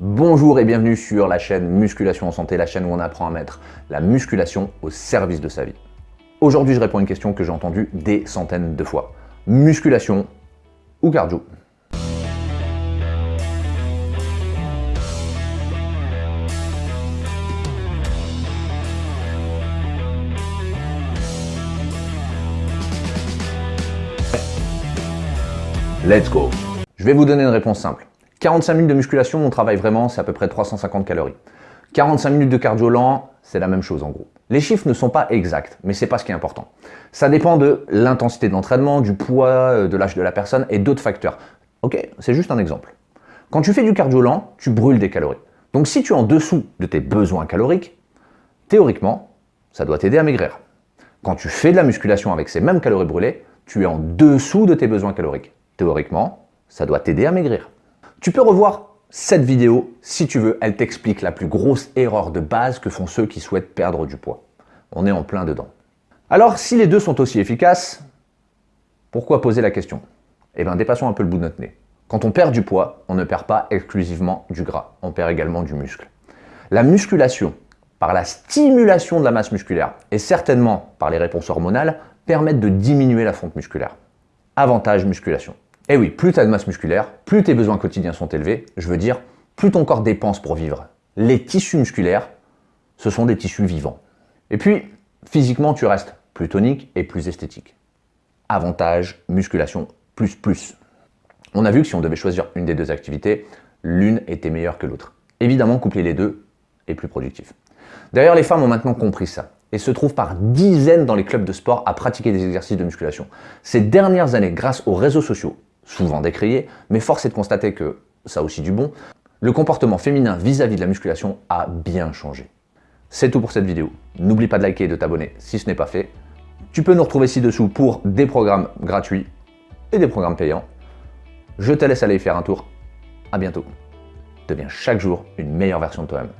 Bonjour et bienvenue sur la chaîne Musculation en Santé, la chaîne où on apprend à mettre la musculation au service de sa vie. Aujourd'hui, je réponds à une question que j'ai entendue des centaines de fois. Musculation ou cardio? Let's go Je vais vous donner une réponse simple. 45 minutes de musculation, on travaille vraiment, c'est à peu près 350 calories. 45 minutes de cardio lent, c'est la même chose en gros. Les chiffres ne sont pas exacts, mais c'est pas ce qui est important. Ça dépend de l'intensité de l'entraînement, du poids, euh, de l'âge de la personne et d'autres facteurs. Ok, c'est juste un exemple. Quand tu fais du cardio lent, tu brûles des calories. Donc si tu es en dessous de tes besoins caloriques, théoriquement, ça doit t'aider à maigrir. Quand tu fais de la musculation avec ces mêmes calories brûlées, tu es en dessous de tes besoins caloriques. Théoriquement, ça doit t'aider à maigrir. Tu peux revoir cette vidéo si tu veux, elle t'explique la plus grosse erreur de base que font ceux qui souhaitent perdre du poids. On est en plein dedans. Alors, si les deux sont aussi efficaces, pourquoi poser la question? Eh bien, dépassons un peu le bout de notre nez. Quand on perd du poids, on ne perd pas exclusivement du gras, on perd également du muscle. La musculation, par la stimulation de la masse musculaire et certainement par les réponses hormonales, permettent de diminuer la fonte musculaire. Avantage musculation. Et eh oui, plus tu as de masse musculaire, plus tes besoins quotidiens sont élevés, je veux dire, plus ton corps dépense pour vivre. Les tissus musculaires, ce sont des tissus vivants. Et puis, physiquement, tu restes plus tonique et plus esthétique. Avantage, musculation, plus plus. On a vu que si on devait choisir une des deux activités, l'une était meilleure que l'autre. Évidemment, coupler les deux est plus productif. D'ailleurs, les femmes ont maintenant compris ça et se trouvent par dizaines dans les clubs de sport à pratiquer des exercices de musculation. Ces dernières années, grâce aux réseaux sociaux, souvent décrié, mais force est de constater que ça aussi du bon, le comportement féminin vis-à-vis de la musculation a bien changé. C'est tout pour cette vidéo. N'oublie pas de liker et de t'abonner si ce n'est pas fait. Tu peux nous retrouver ci-dessous pour des programmes gratuits et des programmes payants. Je te laisse aller y faire un tour. À bientôt. Deviens chaque jour une meilleure version de toi-même.